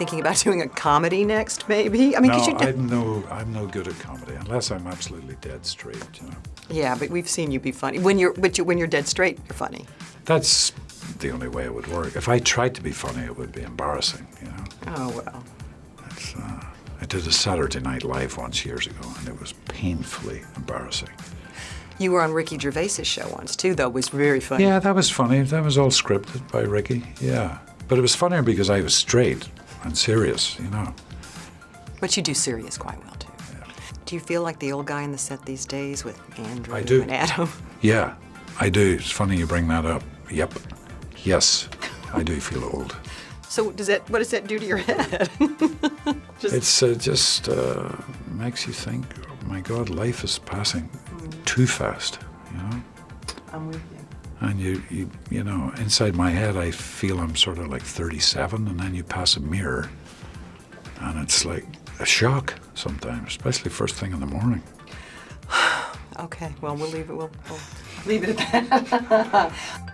thinking about doing a comedy next, maybe? I mean, no, you do. I'm no, I'm no good at comedy unless I'm absolutely dead straight. You know, Yeah, but we've seen you be funny. When you're, but you, when you're dead straight, you're funny. that's the only way it would work. If I tried to be funny, it would be embarrassing. You know, Oh well. uh, I did a Saturday Night Live once years ago, and it was painfully embarrassing. You were on Ricky Gervais's show once too, though. It was very funny. Yeah, that was funny. That was all scripted by Ricky. Yeah, but it was funnier because I was straight and serious. You know. But you do serious quite well too. Do you feel like the old guy in the set these days with Andrew I do. and Adam? Yeah, I do. It's funny you bring that up. Yep. Yes, I do feel old. So does that? What does that do to your head? It's uh, just uh, makes you think. Oh my God, life is passing too fast. You know, I'm with you. And you, you, you know, inside my head, I feel I'm sort of like 37, and then you pass a mirror, and it's like a shock sometimes, especially first thing in the morning. Okay. Well, we'll leave it. We'll, we'll leave it at that.